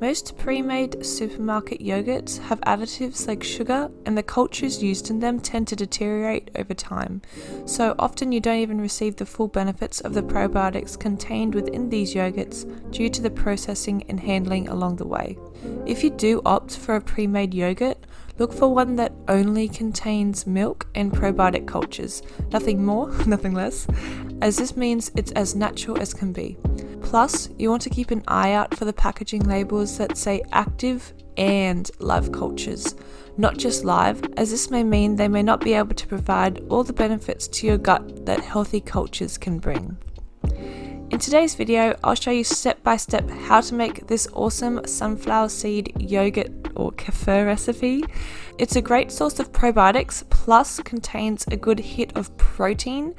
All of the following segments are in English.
Most pre-made supermarket yogurts have additives like sugar and the cultures used in them tend to deteriorate over time, so often you don't even receive the full benefits of the probiotics contained within these yogurts due to the processing and handling along the way. If you do opt for a pre-made yogurt, look for one that only contains milk and probiotic cultures, nothing more, nothing less, as this means it's as natural as can be. Plus, you want to keep an eye out for the packaging labels that say active and live cultures, not just live, as this may mean they may not be able to provide all the benefits to your gut that healthy cultures can bring. In today's video, I'll show you step by step how to make this awesome sunflower seed yogurt or kefir recipe. It's a great source of probiotics plus contains a good hit of protein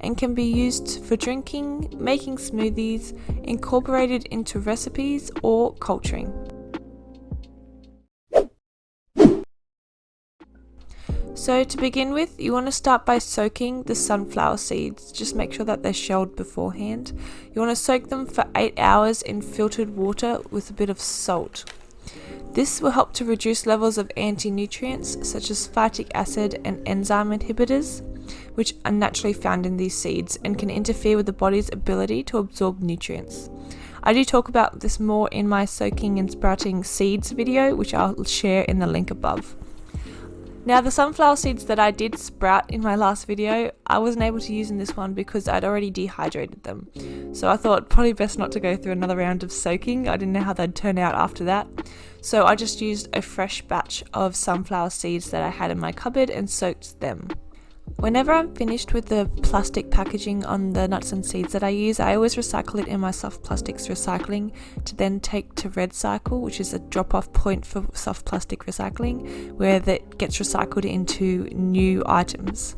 and can be used for drinking, making smoothies, incorporated into recipes or culturing. So to begin with, you want to start by soaking the sunflower seeds. Just make sure that they're shelled beforehand. You want to soak them for 8 hours in filtered water with a bit of salt. This will help to reduce levels of anti-nutrients such as phytic acid and enzyme inhibitors, which are naturally found in these seeds and can interfere with the body's ability to absorb nutrients. I do talk about this more in my soaking and sprouting seeds video, which I'll share in the link above. Now the sunflower seeds that I did sprout in my last video, I wasn't able to use in this one because I'd already dehydrated them. So I thought probably best not to go through another round of soaking, I didn't know how they'd turn out after that. So I just used a fresh batch of sunflower seeds that I had in my cupboard and soaked them. Whenever I'm finished with the plastic packaging on the nuts and seeds that I use, I always recycle it in my soft plastics recycling to then take to REDcycle, which is a drop off point for soft plastic recycling, where that gets recycled into new items.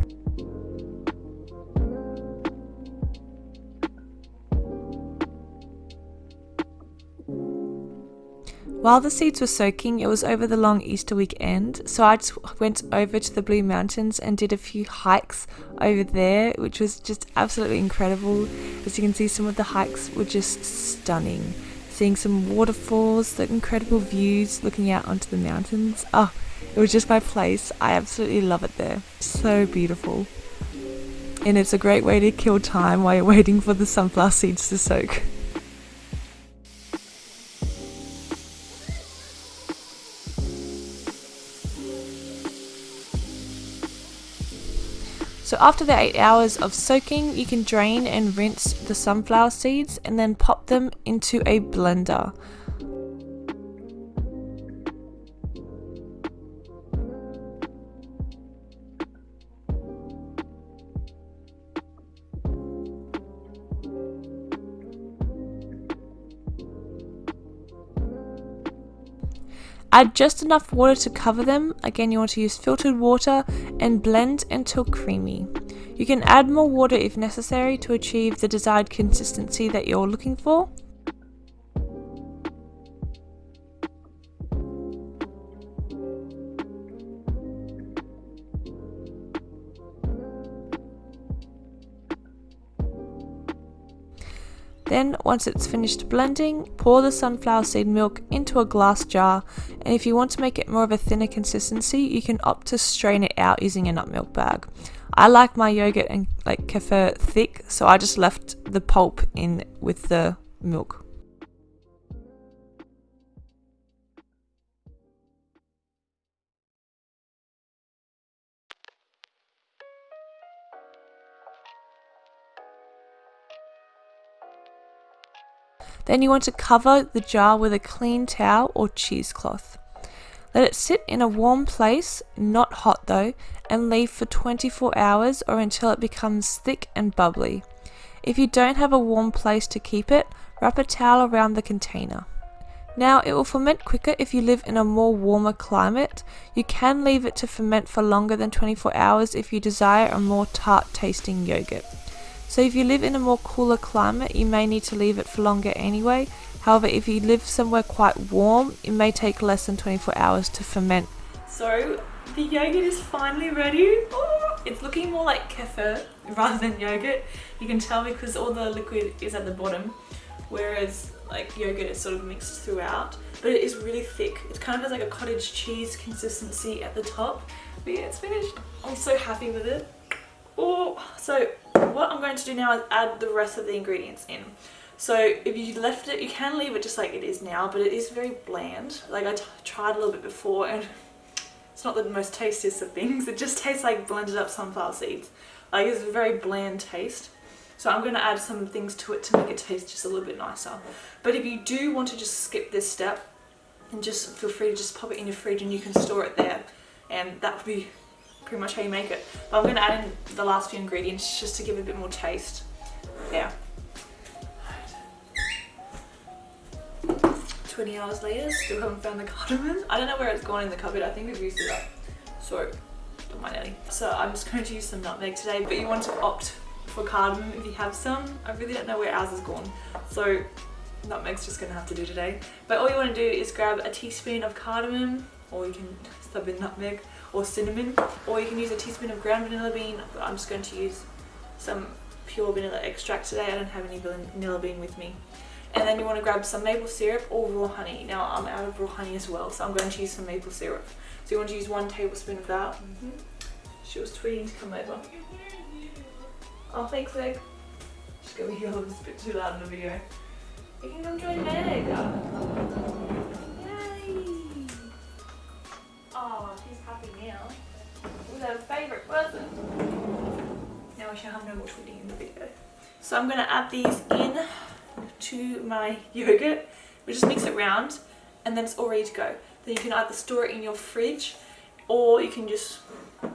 While the seeds were soaking, it was over the long Easter weekend, so I just went over to the Blue Mountains and did a few hikes over there, which was just absolutely incredible. As you can see, some of the hikes were just stunning. Seeing some waterfalls, the incredible views looking out onto the mountains. Oh, it was just my place. I absolutely love it there. So beautiful. And it's a great way to kill time while you're waiting for the sunflower seeds to soak. After the 8 hours of soaking, you can drain and rinse the sunflower seeds and then pop them into a blender. Add just enough water to cover them, again you want to use filtered water, and blend until creamy. You can add more water if necessary to achieve the desired consistency that you're looking for. Then, once it's finished blending, pour the sunflower seed milk into a glass jar and if you want to make it more of a thinner consistency, you can opt to strain it out using a nut milk bag. I like my yogurt and like kefir thick, so I just left the pulp in with the milk. Then you want to cover the jar with a clean towel or cheesecloth. Let it sit in a warm place, not hot though, and leave for 24 hours or until it becomes thick and bubbly. If you don't have a warm place to keep it, wrap a towel around the container. Now it will ferment quicker if you live in a more warmer climate. You can leave it to ferment for longer than 24 hours if you desire a more tart tasting yogurt. So if you live in a more cooler climate, you may need to leave it for longer anyway. However, if you live somewhere quite warm, it may take less than 24 hours to ferment. So the yogurt is finally ready. Oh, it's looking more like kefir rather than yogurt. You can tell because all the liquid is at the bottom. Whereas like yogurt is sort of mixed throughout but it is really thick it kind of has like a cottage cheese consistency at the top but yeah it's finished I'm so happy with it oh so what I'm going to do now is add the rest of the ingredients in. So if you left it you can leave it just like it is now but it is very bland. Like I tried a little bit before and it's not the most tastiest of things. It just tastes like blended up sunflower seeds. Like it's a very bland taste. So I'm going to add some things to it to make it taste just a little bit nicer. But if you do want to just skip this step, and just feel free to just pop it in your fridge and you can store it there. And that would be pretty much how you make it. But I'm going to add in the last few ingredients just to give it a bit more taste. Yeah. 20 hours later, still haven't found the cardamom. I don't know where it's gone in the cupboard. I think we've used it up. So, don't mind Ellie. So I'm just going to use some nutmeg today, but you want to opt for cardamom if you have some. I really don't know where ours has gone. So nutmeg's just gonna have to do today. But all you wanna do is grab a teaspoon of cardamom or you can sub in nutmeg or cinnamon or you can use a teaspoon of ground vanilla bean but I'm just going to use some pure vanilla extract today. I don't have any vanilla bean with me. And then you want to grab some maple syrup or raw honey. Now I'm out of raw honey as well so I'm going to use some maple syrup. So you want to use one tablespoon of that. Mm -hmm. She was tweeting to come over. Oh, thanks, Meg. She's gonna be a bit too loud in the video. You can come join Meg. So I'm gonna add these in to my yogurt. We just mix it round and then it's all ready to go. Then you can either store it in your fridge or you can just,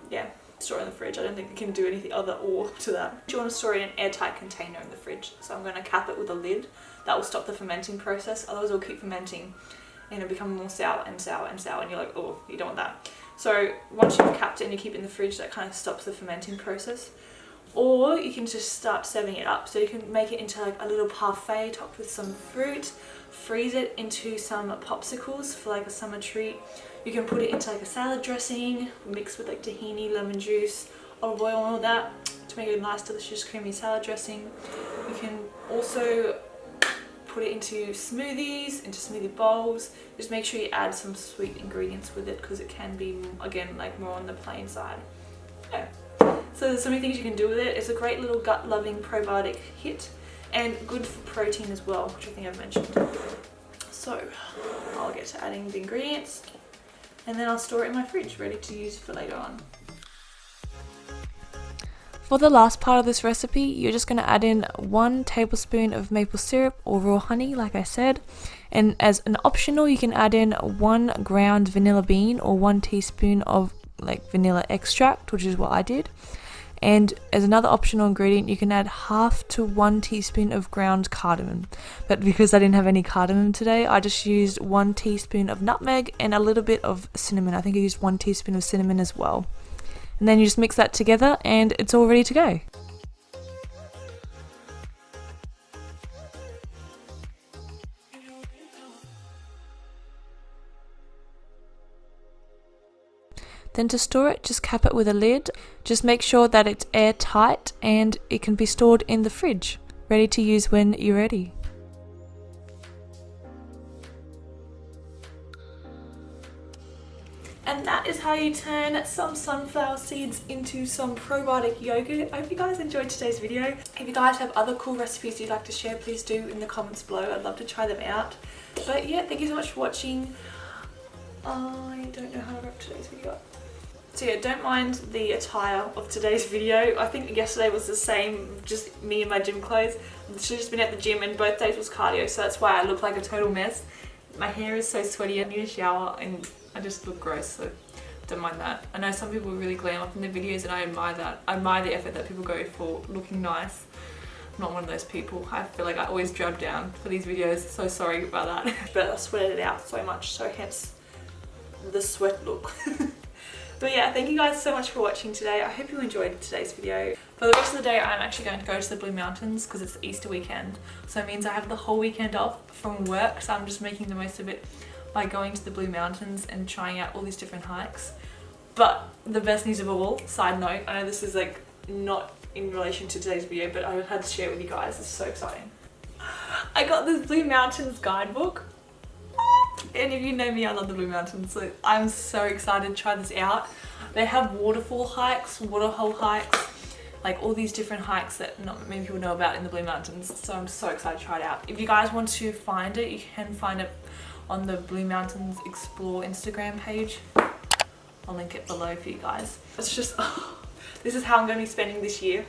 yeah, store it in the fridge. I don't think we can do anything other or to that. You want to store it in an airtight container in the fridge. So I'm going to cap it with a lid. That will stop the fermenting process. Otherwise it'll keep fermenting and it'll become more sour and sour and sour and you're like, oh, you don't want that. So once you've capped it and you keep it in the fridge, that kind of stops the fermenting process. Or you can just start serving it up. So you can make it into like a little parfait topped with some fruit, freeze it into some popsicles for like a summer treat you can put it into like a salad dressing, mixed with like tahini, lemon juice, olive oil and all that to make a nice delicious creamy salad dressing. You can also put it into smoothies, into smoothie bowls. Just make sure you add some sweet ingredients with it because it can be, again, like more on the plain side. Yeah. So there's so many things you can do with it. It's a great little gut-loving probiotic hit and good for protein as well, which I think I've mentioned. So I'll get to adding the ingredients and then I'll store it in my fridge ready to use for later on. For the last part of this recipe, you're just going to add in one tablespoon of maple syrup or raw honey, like I said. And as an optional, you can add in one ground vanilla bean or one teaspoon of like vanilla extract, which is what I did. And as another optional ingredient, you can add half to one teaspoon of ground cardamom. But because I didn't have any cardamom today, I just used one teaspoon of nutmeg and a little bit of cinnamon. I think I used one teaspoon of cinnamon as well. And then you just mix that together and it's all ready to go. Then to store it, just cap it with a lid. Just make sure that it's airtight and it can be stored in the fridge, ready to use when you're ready. And that is how you turn some sunflower seeds into some probiotic yogurt. I hope you guys enjoyed today's video. If you guys have other cool recipes you'd like to share, please do in the comments below. I'd love to try them out. But yeah, thank you so much for watching. I don't know how to wrap today's video up. So yeah, don't mind the attire of today's video. I think yesterday was the same, just me in my gym clothes. She's just been at the gym and both days was cardio, so that's why I look like a total mess. My hair is so sweaty, I need a shower and I just look gross, so don't mind that. I know some people really glam up in their videos and I admire that. I admire the effort that people go for looking nice. I'm not one of those people. I feel like I always drab down for these videos, so sorry about that. but I sweated it out so much, so hence the sweat look. But yeah, thank you guys so much for watching today. I hope you enjoyed today's video. For the rest of the day, I'm actually going to go to the Blue Mountains because it's Easter weekend. So it means I have the whole weekend off from work. So I'm just making the most of it by going to the Blue Mountains and trying out all these different hikes. But the best news of all, side note, I know this is like not in relation to today's video, but I had to share it with you guys. It's so exciting. I got this Blue Mountains guidebook. And if you know me, I love the Blue Mountains, so I'm so excited to try this out. They have waterfall hikes, waterhole hikes, like all these different hikes that not many people know about in the Blue Mountains. So I'm so excited to try it out. If you guys want to find it, you can find it on the Blue Mountains Explore Instagram page. I'll link it below for you guys. It's just, oh, this is how I'm going to be spending this year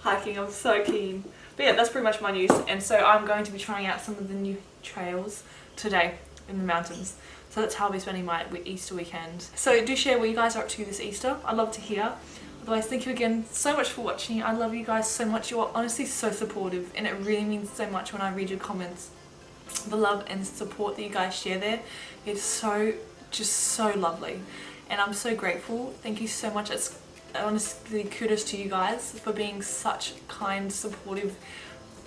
hiking. I'm so keen. But yeah, that's pretty much my news. And so I'm going to be trying out some of the new trails today in the mountains. So that's how I'll be spending my Easter weekend. So do share what you guys are up to this Easter. I'd love to hear. Otherwise, thank you again so much for watching. I love you guys so much. You're honestly so supportive and it really means so much when I read your comments. The love and support that you guys share there. It's so, just so lovely. And I'm so grateful. Thank you so much. It's honestly kudos to you guys for being such kind, supportive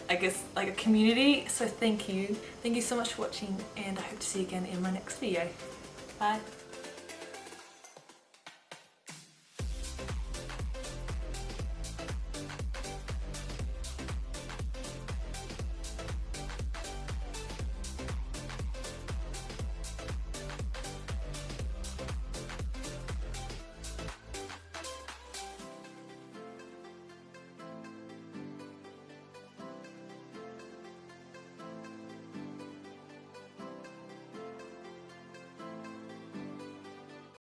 I guess like a community. So thank you. Thank you so much for watching and I hope to see you again in my next video. Bye